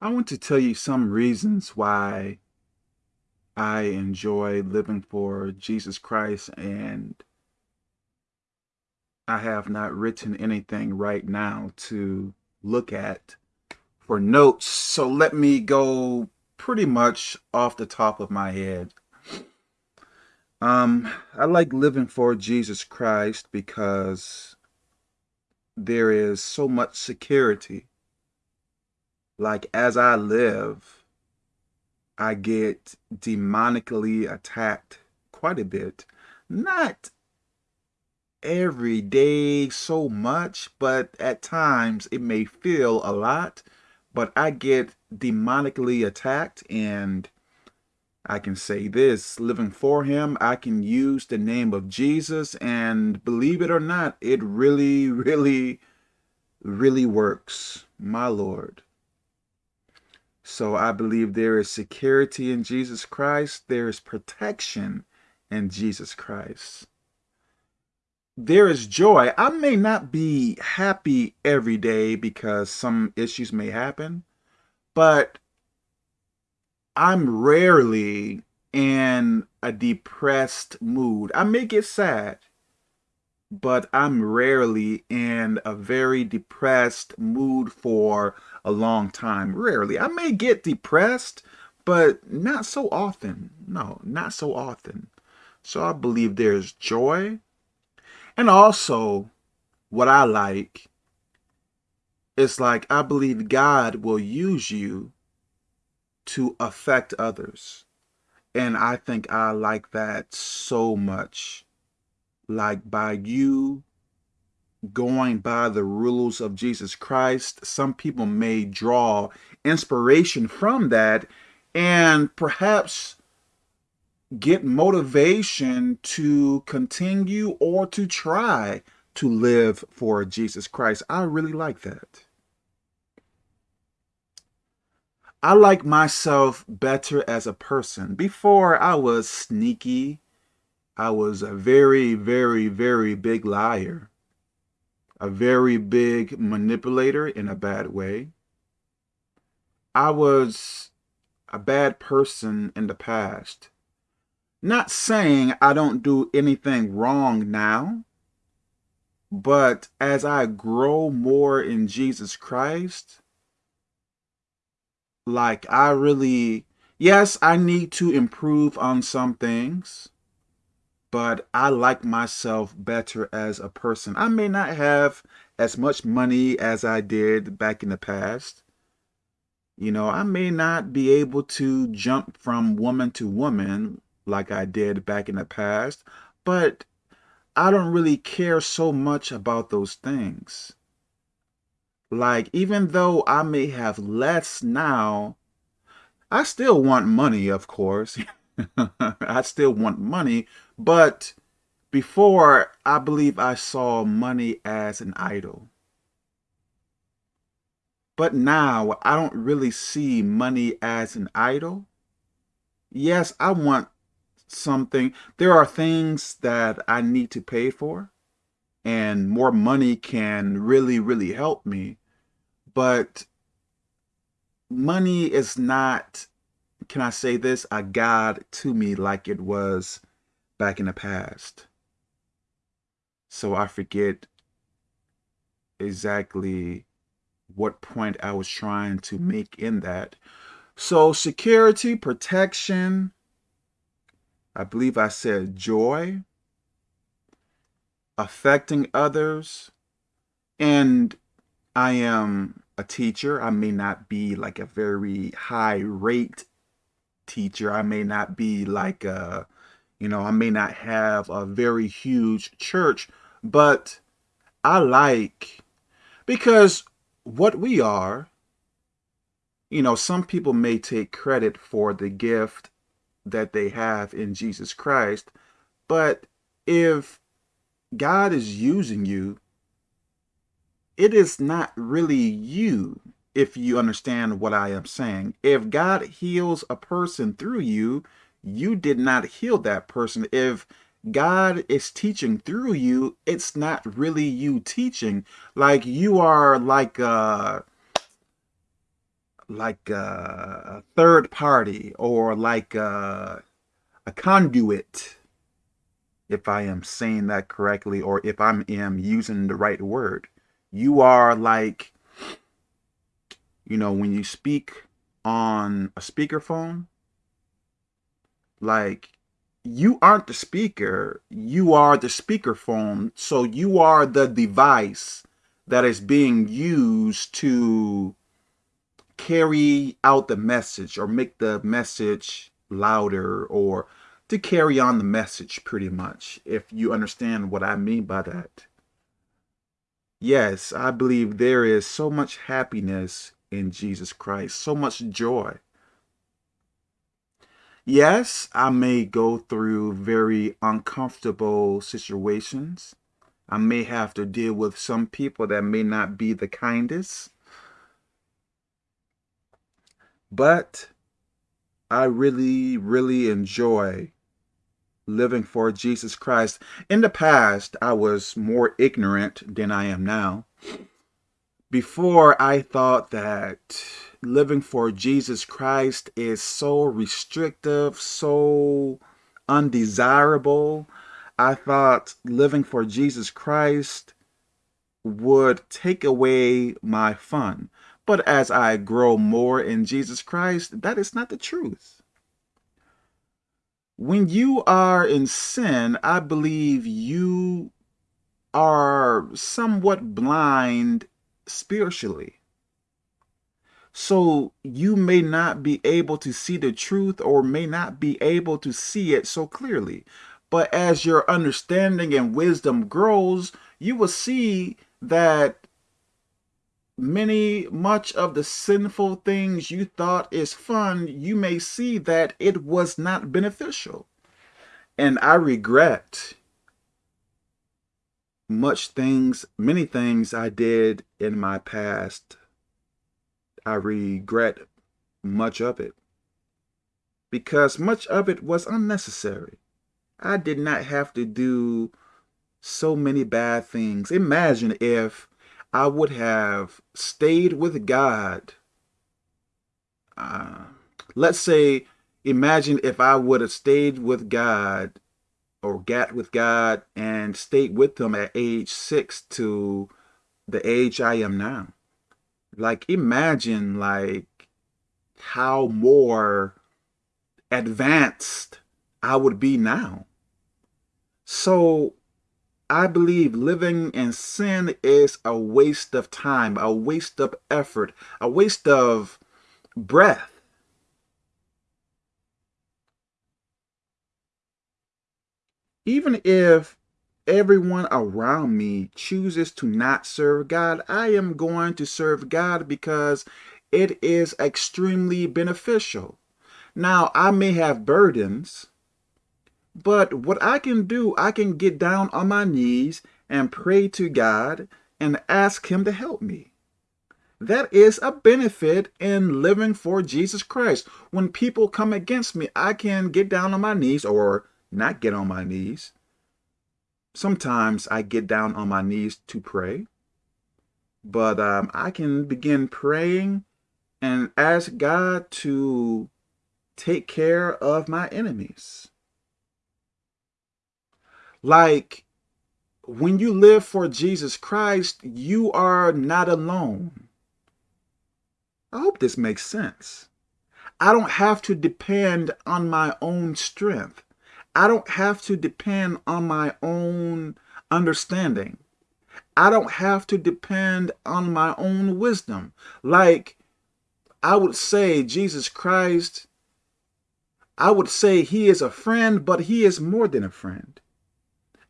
I want to tell you some reasons why I enjoy living for Jesus Christ and I have not written anything right now to look at for notes. So let me go pretty much off the top of my head. Um, I like living for Jesus Christ because there is so much security like as I live, I get demonically attacked quite a bit. Not every day so much, but at times it may feel a lot, but I get demonically attacked and I can say this, living for him, I can use the name of Jesus and believe it or not, it really, really, really works, my Lord. So I believe there is security in Jesus Christ. There is protection in Jesus Christ. There is joy. I may not be happy every day because some issues may happen, but I'm rarely in a depressed mood. I may get sad, but I'm rarely in a very depressed mood for a long time. Rarely. I may get depressed, but not so often. No, not so often. So I believe there's joy. And also, what I like is like, I believe God will use you to affect others. And I think I like that so much like by you going by the rules of Jesus Christ, some people may draw inspiration from that and perhaps get motivation to continue or to try to live for Jesus Christ. I really like that. I like myself better as a person. Before I was sneaky, I was a very, very, very big liar, a very big manipulator in a bad way. I was a bad person in the past. Not saying I don't do anything wrong now, but as I grow more in Jesus Christ, like I really, yes, I need to improve on some things but I like myself better as a person. I may not have as much money as I did back in the past. You know, I may not be able to jump from woman to woman like I did back in the past, but I don't really care so much about those things. Like, even though I may have less now, I still want money, of course. I still want money, but before, I believe I saw money as an idol. But now, I don't really see money as an idol. Yes, I want something. There are things that I need to pay for, and more money can really, really help me. But money is not can I say this, a God to me like it was back in the past. So I forget exactly what point I was trying to make in that. So security, protection, I believe I said joy, affecting others, and I am a teacher. I may not be like a very high rate teacher. I may not be like a, you know, I may not have a very huge church, but I like, because what we are, you know, some people may take credit for the gift that they have in Jesus Christ, but if God is using you, it is not really you if you understand what I am saying. If God heals a person through you, you did not heal that person. If God is teaching through you, it's not really you teaching. Like you are like a, like a, a third party or like a, a conduit, if I am saying that correctly, or if I am using the right word. You are like, you know, when you speak on a speakerphone, like you aren't the speaker, you are the speakerphone. So you are the device that is being used to carry out the message or make the message louder or to carry on the message pretty much, if you understand what I mean by that. Yes, I believe there is so much happiness in Jesus Christ, so much joy. Yes, I may go through very uncomfortable situations. I may have to deal with some people that may not be the kindest. But I really, really enjoy living for Jesus Christ. In the past, I was more ignorant than I am now. Before, I thought that living for Jesus Christ is so restrictive, so undesirable. I thought living for Jesus Christ would take away my fun. But as I grow more in Jesus Christ, that is not the truth. When you are in sin, I believe you are somewhat blind spiritually. So you may not be able to see the truth or may not be able to see it so clearly. But as your understanding and wisdom grows, you will see that many, much of the sinful things you thought is fun, you may see that it was not beneficial. And I regret much things, many things I did in my past I regret much of it because much of it was unnecessary. I did not have to do so many bad things. Imagine if I would have stayed with God. Uh, let's say, imagine if I would have stayed with God or got with God and stayed with him at age six to the age I am now like imagine like how more advanced I would be now. So I believe living in sin is a waste of time, a waste of effort, a waste of breath. Even if everyone around me chooses to not serve God, I am going to serve God because it is extremely beneficial. Now, I may have burdens, but what I can do, I can get down on my knees and pray to God and ask him to help me. That is a benefit in living for Jesus Christ. When people come against me, I can get down on my knees or not get on my knees sometimes I get down on my knees to pray, but um, I can begin praying and ask God to take care of my enemies. Like when you live for Jesus Christ, you are not alone. I hope this makes sense. I don't have to depend on my own strength. I don't have to depend on my own understanding. I don't have to depend on my own wisdom. Like I would say Jesus Christ, I would say he is a friend, but he is more than a friend.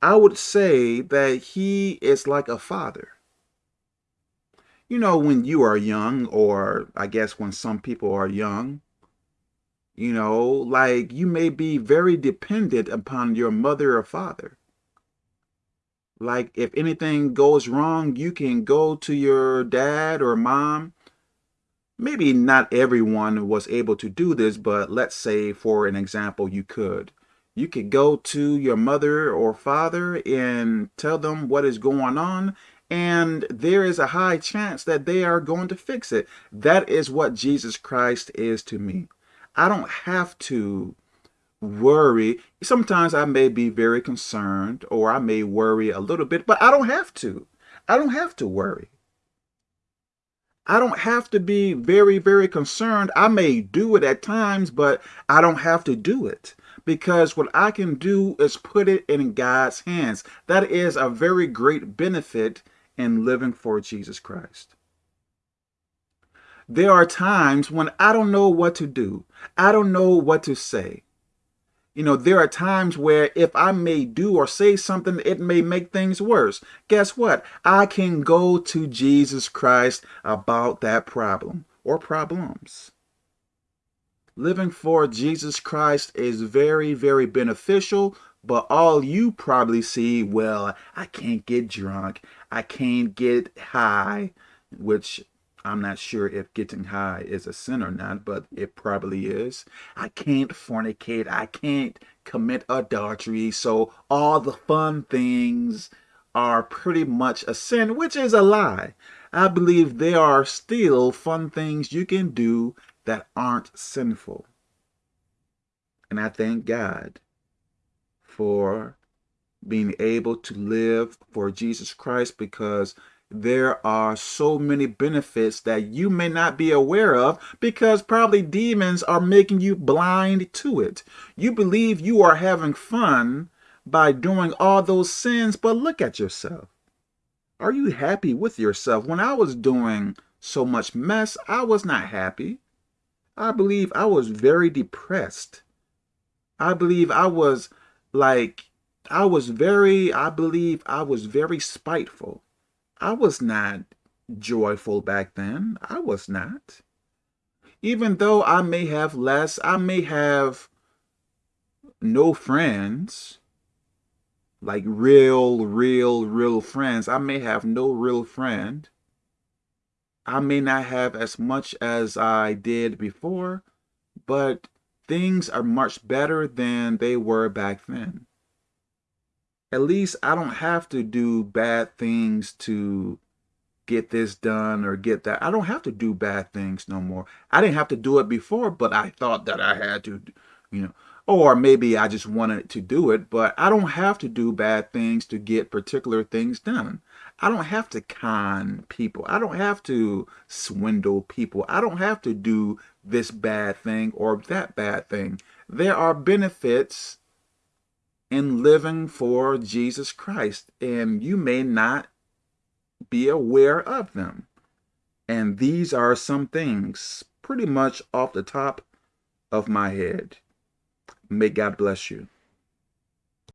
I would say that he is like a father. You know, when you are young, or I guess when some people are young, you know, like you may be very dependent upon your mother or father. Like if anything goes wrong, you can go to your dad or mom. Maybe not everyone was able to do this, but let's say for an example, you could. You could go to your mother or father and tell them what is going on and there is a high chance that they are going to fix it. That is what Jesus Christ is to me. I don't have to worry. Sometimes I may be very concerned or I may worry a little bit, but I don't have to. I don't have to worry. I don't have to be very, very concerned. I may do it at times, but I don't have to do it because what I can do is put it in God's hands. That is a very great benefit in living for Jesus Christ. There are times when I don't know what to do. I don't know what to say. You know, there are times where if I may do or say something, it may make things worse. Guess what? I can go to Jesus Christ about that problem or problems. Living for Jesus Christ is very, very beneficial, but all you probably see, well, I can't get drunk. I can't get high, which I'm not sure if getting high is a sin or not, but it probably is. I can't fornicate. I can't commit adultery. So all the fun things are pretty much a sin, which is a lie. I believe there are still fun things you can do that aren't sinful. And I thank God for being able to live for Jesus Christ because there are so many benefits that you may not be aware of because probably demons are making you blind to it. You believe you are having fun by doing all those sins, but look at yourself. Are you happy with yourself? When I was doing so much mess, I was not happy. I believe I was very depressed. I believe I was like, I was very, I believe I was very spiteful. I was not joyful back then. I was not. Even though I may have less, I may have no friends, like real, real, real friends. I may have no real friend. I may not have as much as I did before, but things are much better than they were back then at least I don't have to do bad things to get this done or get that. I don't have to do bad things no more. I didn't have to do it before, but I thought that I had to, you know, or maybe I just wanted to do it, but I don't have to do bad things to get particular things done. I don't have to con people. I don't have to swindle people. I don't have to do this bad thing or that bad thing. There are benefits in living for Jesus Christ, and you may not be aware of them. And these are some things pretty much off the top of my head. May God bless you.